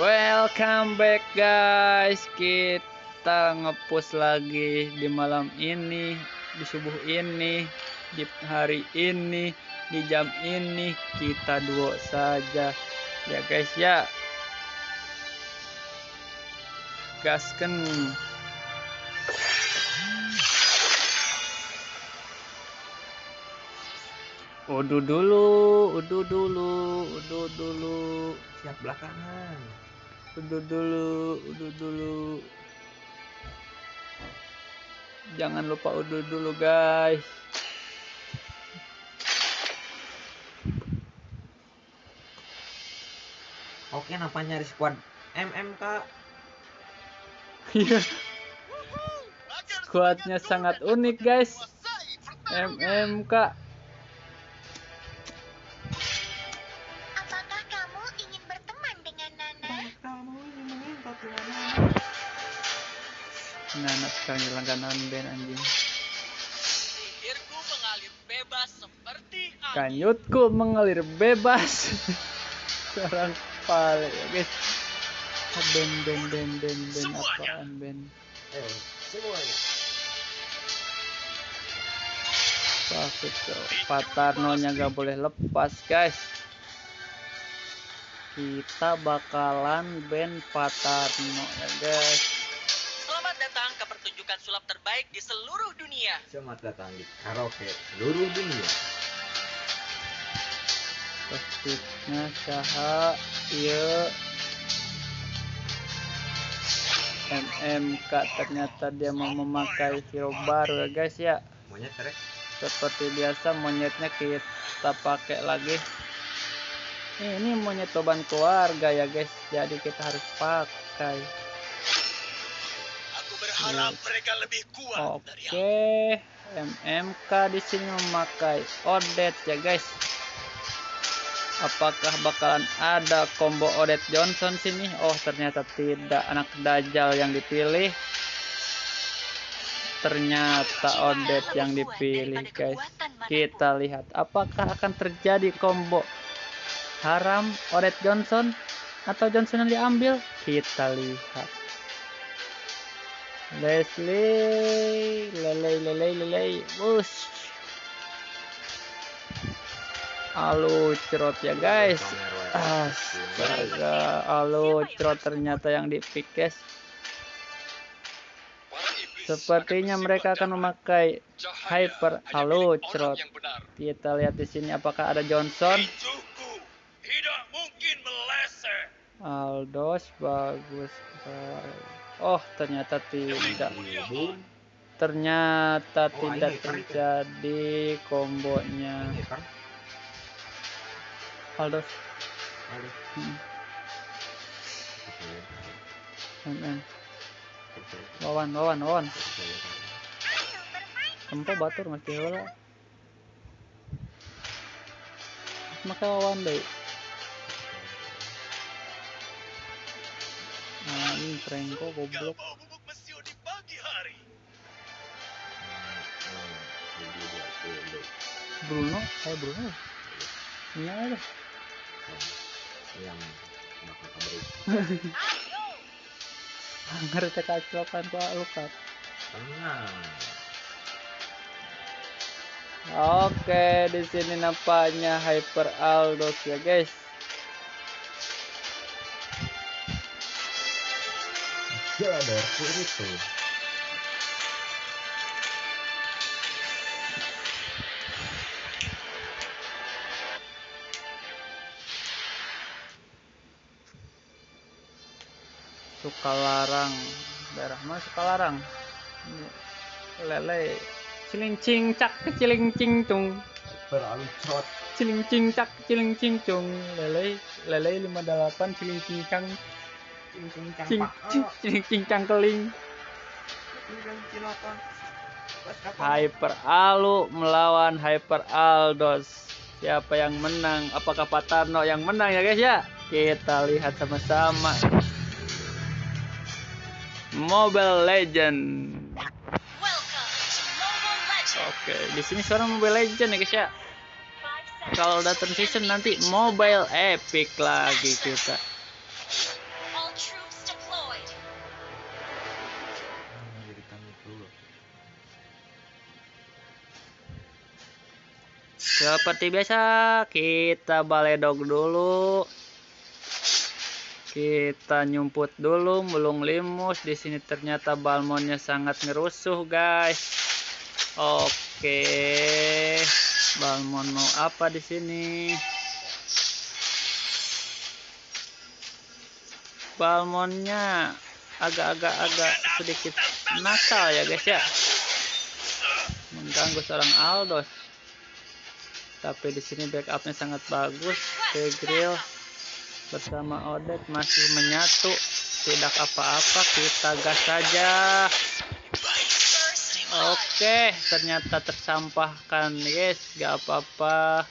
Welcome back guys. Kita ngepost lagi di malam ini Di subuh ini Di hari ini Di jam ini. Kita duo saja. Ya guys ya. Gasken Udu dulu, udu dulu, udu dulu. Siap belakangan. Udu dulu, udu dulu. Jangan lupa udu dulu, guys. Oke, nampak nyari squad MMK. Iya. Squadnya sangat unik, guys. MMK. Sekarang langganan band anjing. Sihirku mengalir bebas seperti angin. Kanyutku mengalir bebas. Sekarang pale ya, guys. Ah, Band, band, band, band, band, Semuanya. apaan band? Eh, semuanya. Sakit tuh. Patarnonya gak boleh lepas guys. Kita bakalan band Patarno ya guys. Sulap terbaik di seluruh dunia. Selamat datang di karaoke seluruh dunia. Pastinya saha iya MMK ternyata dia mau memakai hero baru ya guys ya Monyet terek. seperti biasa monyetnya kita pakai lagi ini monyet beban keluarga ya guys jadi kita harus pakai Berharap mereka lebih kuat dari aku. oke MMK di sini memakai Odet ya guys. Apakah bakalan ada combo Odet Johnson sini? Oh ternyata tidak. Anak Dajjal yang dipilih. Ternyata Odet yang dipilih guys. kita lihat apakah akan terjadi combo haram Odet Johnson atau Johnson yang diambil? Kita lihat Leslie lelei lelei lelei bus. Halo cerot ya guys. Astaga Halo cerot ternyata yang guys Sepertinya mereka akan memakai Hyper. Halo cerot. Kita lihat di sini apakah ada Johnson. Aldos bagus. Oh ternyata tidak. Ternyata Oh, tidak kan terjadi kombonya kan. Aldos Aduh. hmm. Oke. Wawan Wawan Wawan. Tempo batur mesti heula Maka Wawan deh Nah ini Franco Gak goblok. Bruno? Saya Bruno? Ini ada yang bakal kabur Ngerti kaclokan ku lukat Oke, di sini nampaknya Hyper Aldos ya, guys. Ada itu Sukalarang. Daerah mana Sukalarang? Ini Lele. Cilincing cak cilincing cung. beralih trot Cilincing cak cilincing cung. Lele lele 58 cilincing cang cincin cing cing cilincing cangkeling. Hyper Alu melawan Hyper Aldos. Siapa yang menang? Apakah Patarno yang menang ya guys ya? Kita lihat sama-sama. Mobile Legend. Oke, di sini suara Mobile Legend ya guys ya. Kalau udah transition nanti Mobile Epic lagi kita. Seperti biasa, kita baledog dulu. Kita nyumput dulu, mulung limus. Di sini ternyata balmonnya sangat ngerusuh, guys. Oke. Balmon mau apa di sini? Balmonnya agak-agak agak sedikit nakal ya, guys ya. Mengganggu seorang Aldos tapi di sini backupnya sangat bagus. Grill bersama Odet masih menyatu. Tidak apa-apa kita gas saja. Oke ternyata tersampahkan. Yes gak apa-apa.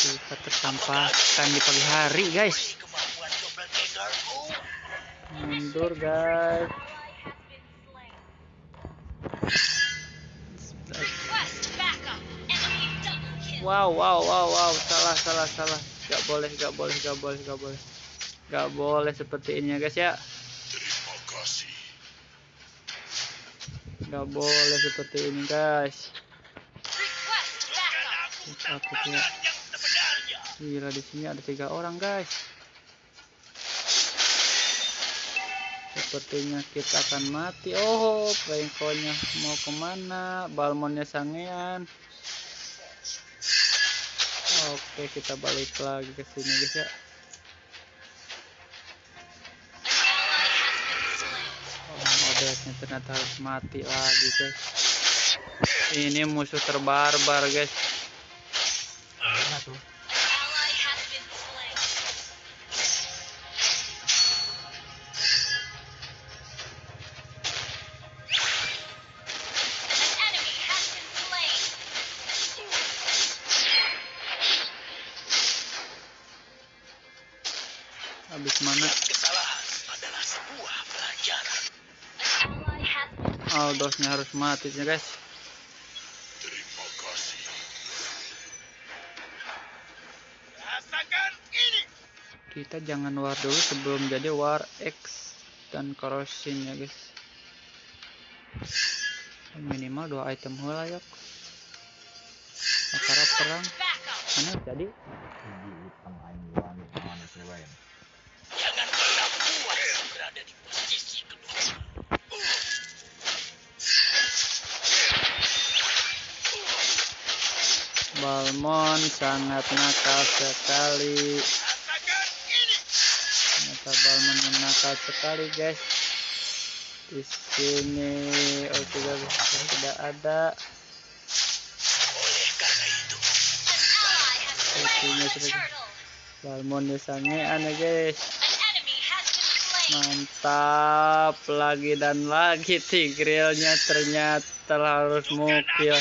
Kita tersampahkan di pagi hari guys. Mundur guys Wow, wow, wow, wow, salah, salah, salah. Gak boleh, gak boleh, gak boleh, gak boleh. Gak boleh seperti ini ya guys ya. Gak boleh seperti ini guys. Takutnya. Gila di sini ada tiga orang guys. Sepertinya kita akan mati. Oh, pengkonya mau ke mana? Balmonnya sangean. Oke, kita balik lagi ke sini guys ya. Oh, modetnya ternyata harus mati lagi guys. Ini musuh terbarbar guys. Habis mana? Aldosnya harus mati ya guys. Kita jangan war dulu sebelum jadi war X dan corrosion ya guys. Minimal dua item hula yuk. Makara perang. backup. Mana jadi? Balmon sangat nakal sekali. Ternyata Balmon yang nakal sekali guys. Di sini oh tidak tidak ada. Sepertinya sudah-. Balmonnya sangean ya guys. Mantap lagi dan lagi Tigrealnya ternyata harus mukil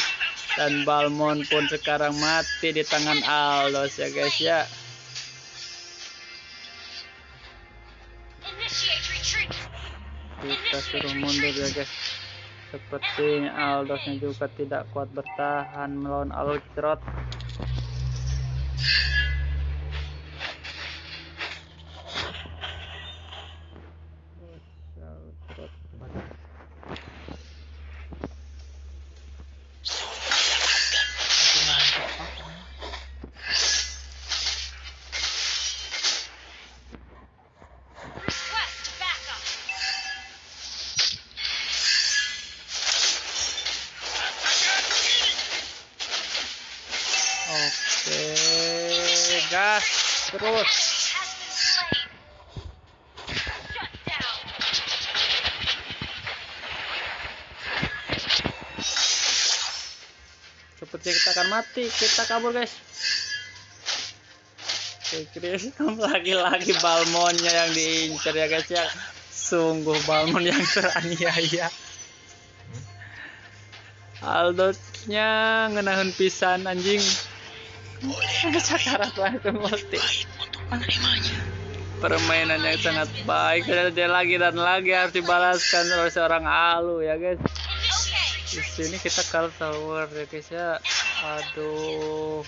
dan Balmon pun sekarang mati di tangan Aldos ya guys ya. Kita suruh mundur ya guys. Sepertinya Aldosnya juga tidak kuat bertahan melawan Alcrot. Gas terus. Seperti kita akan mati, kita kabur guys. Chris, lagi-lagi Balmonnya yang diincar ya guys ya. Sungguh Balmon yang teraniaya. Aldotnya ngenahan pisan anjing boleh. Kecakaran langsung permainan yang sangat baik. Dan dia lagi dan lagi harus dibalaskan oleh seorang alu ya guys. Di sini kita kalah tower ya guys ya. Aduh.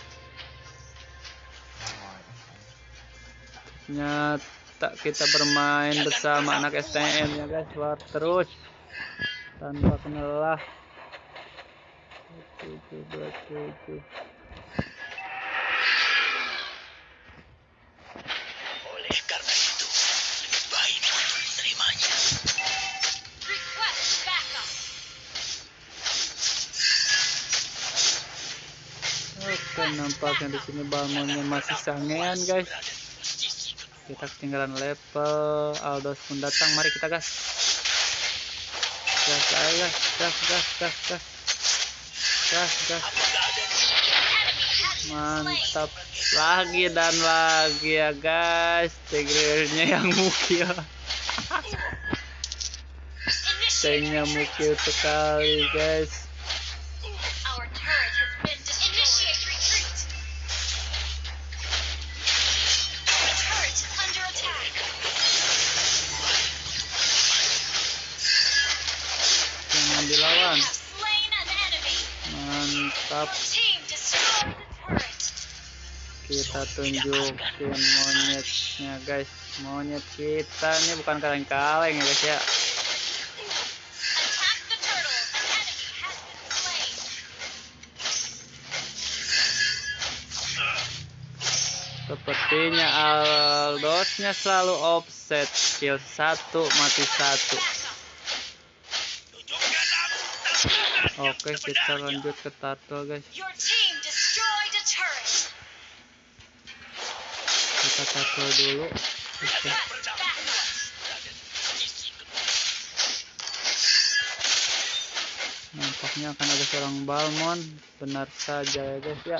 Nyata kita bermain bersama anak STM ya guys. War terus. Tanpa kenalah. 7 2 7 Oke nampaknya di sini balmonnya masih sangean guys. Kita ketinggalan level. Aldos pun datang. Mari kita gas. Gas ayo gas. Gas gas gas gas. Gas gas. Mantap. Lagi dan lagi ya guys. Tigrilnya yang mukil. Tanknya mukil sekali guys tunjukin monyetnya guys. Monyet kita ini bukan kaleng-kaleng ya guys ya. Sepertinya Aldosnya selalu offset. Kill satu mati satu. Oke kita lanjut ke turtle guys turtle dulu. Oke. Nampaknya akan ada seorang Balmon benar saja ya guys ya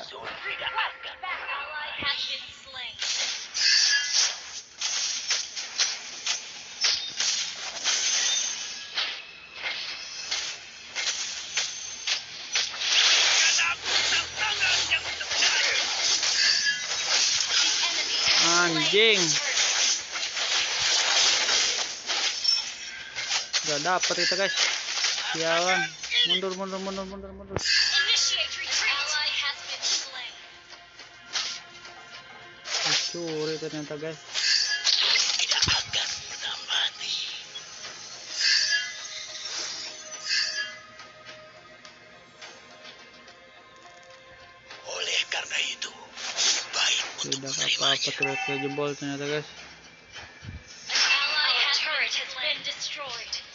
turret. gak dapet kita guys. Sialan. Mundur mundur mundur mundur mundur. Dicuri ternyata guys turretnya jebol ternyata guys.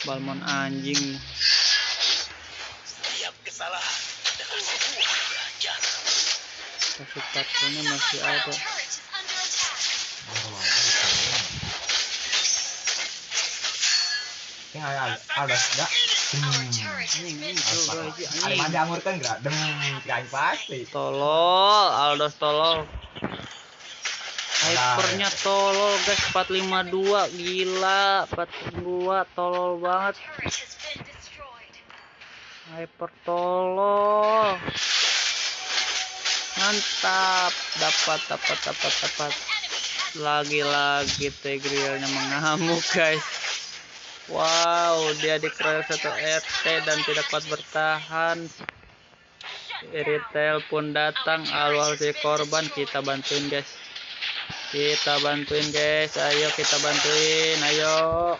Balmon anjing Setiap kesalahan adalah sebuah pelajaran. kasih turtle-nya masih ada. Ini ada ada enggak? Coba aja, Ada anjing. mandi anggur kan enggak? Dem, pasti. tolol Aldos tolol Hypernya tolol guys. 452 gila. 452 tolol banget. Hyper tolol. Mantap. Dapat dapat dapat dapat. Lagi-lagi Tigrealnya mengamuk guys. Wow dia dikeroyok satu RT dan tidak kuat bertahan. Retail pun datang. Awal si korban kita bantuin guys kita bantuin guys. Ayo kita bantuin. Ayo.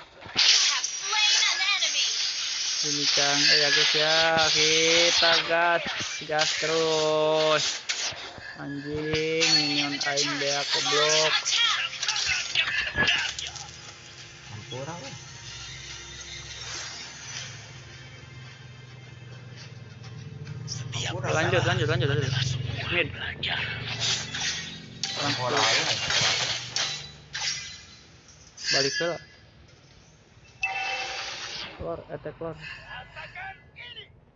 Ini cang eh ya guys ya. Kita gas. Gas terus. Anjing minion aing dia ke blok Ampura weh. Lanjut lanjut lanjut. lanjut mid weh. balik ke keluar attack keluar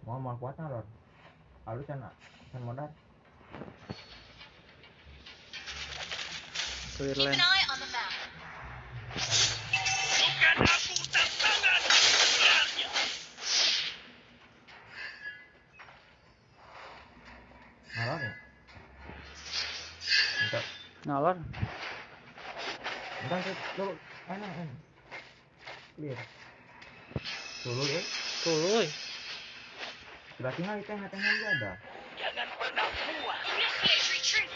Mau mau kuatnya lor. Lalu cina kan modal. clear lane an eye on the map. Bukan aku tantangan yang sebenarnya. Ngalor ya? Enggak sih. Dulu. Enak enak. Clear. Dulu ya. tuh Sudah tinggal di tengah-tengah dia ada. Jangan pernah puas. Initiate retreat.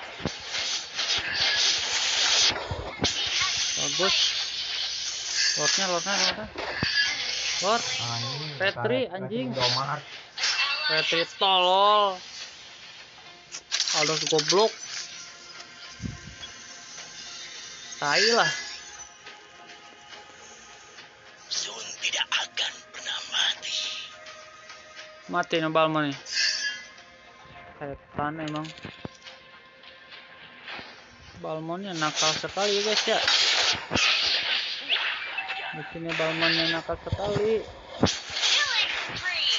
bagus lordnya lordnya lordnya lord Ah, ini. Petri, Petri, anjing. Domar. Retreat tolol Aldos goblok tai lah Sun tidak akan pernah mati. mati nih Balma nih setan emang. Balmonnya nakal sekali guys ya. Di sini Balmonnya nakal sekali.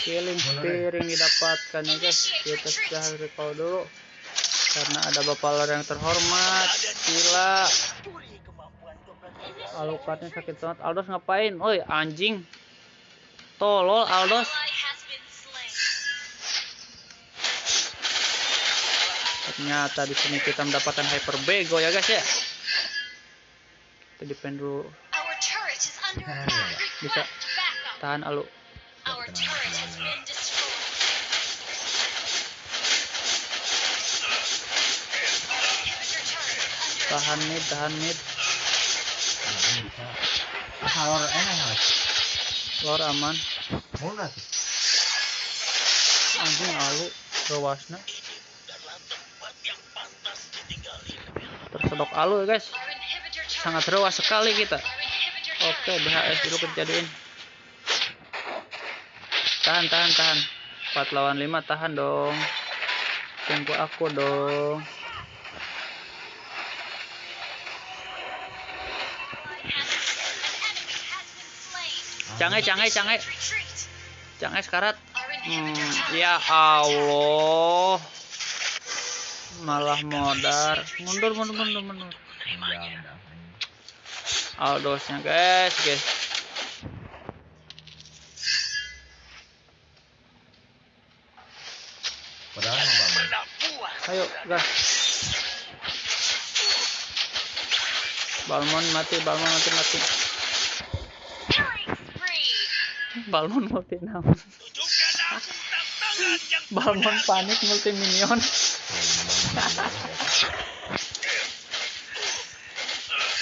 Killing piring didapatkan ya guys. Kita sudah recall dulu karena ada bapak lar yang terhormat. Gila alukatnya sakit banget Aldos ngapain oi anjing tolol Aldos ternyata di sini kita mendapatkan hyper bego ya guys ya kita defend dulu Nah. Bisa. Tahan alu tahan mid tahan mid. Salor enak mas. lor aman. Murah sih. anjing alu ditinggali. tersedok alu ya guys. Sangat rewas sekali kita. Oke BHS dulu kejadian. Tahan tahan tahan. 4 lawan 5 tahan dong. Tunggu aku dong canggih canggih canggih. canggih sekarat. Hmm, ya. Allah. Malah modar. mundur mundur mundur mundur. Ya. Aldosnya guys guys. Padahal ayo gas Balmon mati Balmon mati mati Killing spree. Balmon multi naon Tunjukkan aku tantangan yang Balmon panik multi minion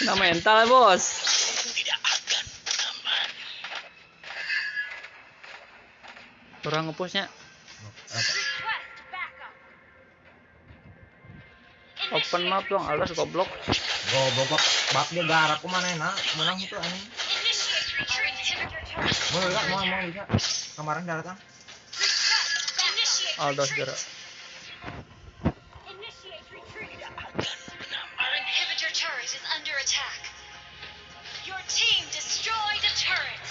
Kena mental ya bos. Kurang ngepushnya. Open map dong Aldos goblok Goblok bak dia garap ke mana enak menang itu anjing. Mau enggak mau mau bisa. Kemarin datang. Request. Initiate Aldos retreat. gerak Initiate retreat. Akan pernah Our inhibitor turret is under attack. Your team destroyed a turret.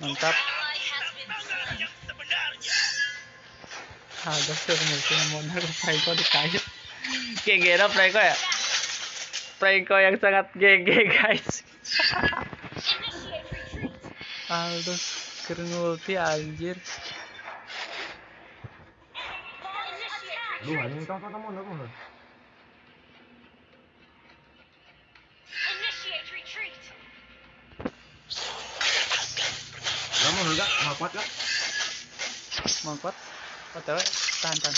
Mantap sebenarnya. Aldos tuh multi modal Preko di kayu GG dah Preko ya Preko yang sangat GG guys Initiate retreat. Aldos keren ulti anjir Duh anjing mundur mundur. Initiate retreat. Kamu mundur gak? Mau kuat gak? mau kuat OTW tahan tahan.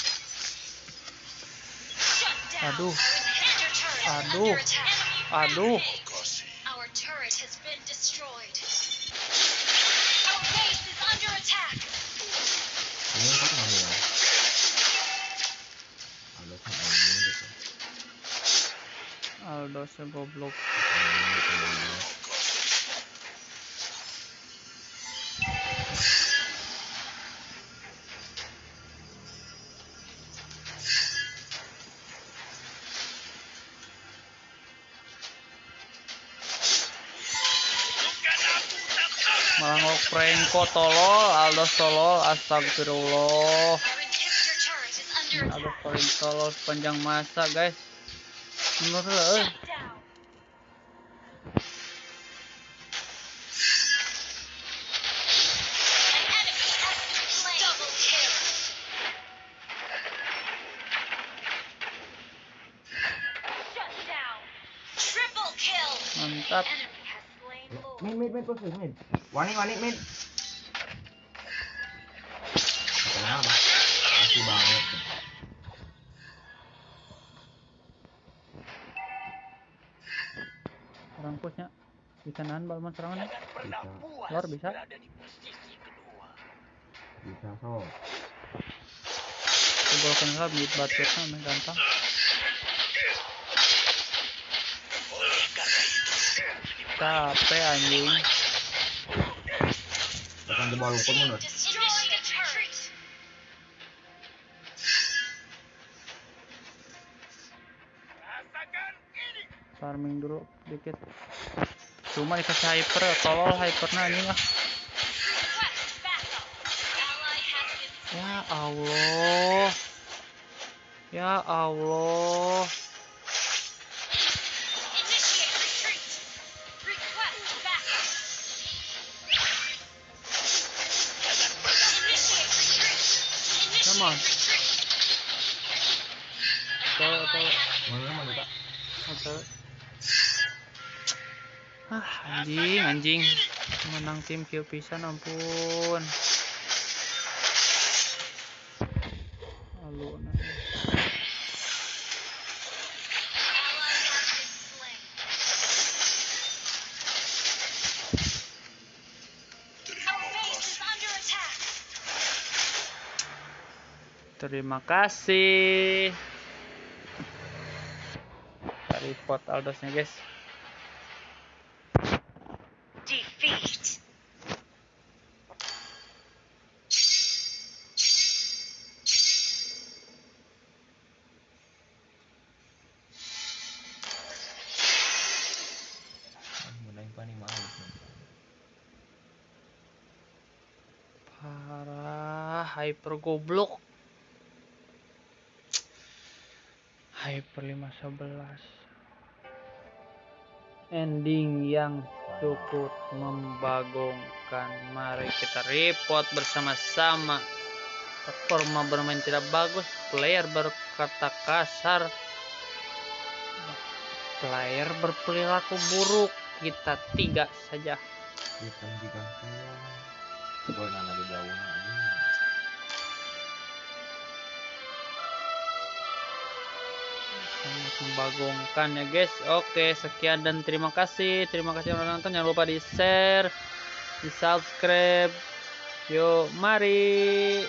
Aduh. I know. I know. Our turret has been destroyed. Our base is under attack. I'll dodge a block. Kok tolol Aldos tolol astagfirullah. Paling tolol sepanjang masa guys. Menurut lo eh Mid mid mid. Kenapa? Masih banget. orang pushnya bisa nahan balman serangan bisa luar bisa bisa so jebolkan lah mid butternya mah gampang capek anjing. Tekan jebol hukum menurut Destroy the turret. farming dulu dikit. Cuma dikasih hyper tolol hypernya anjing ah been ya Allah. Ya Allah Retreat. tolol tolol mana mana tak Atau Ah, anjing, anjing. Menang tim kill pisan ampun. Alu Terima kasih. Cari pot Aldosnya, guys. Defeat. Parah, hyper goblok. Hyper 511. Ending yang cukup membagongkan. Mari kita report bersama-sama. Performa bermain tidak bagus, player berkata kasar, player berperilaku buruk. Kita tiga saja. Sangat membagongkan ya guys. Oke sekian dan terima kasih. Terima kasih yang nonton. Jangan lupa di share di subscribe. Yuk mari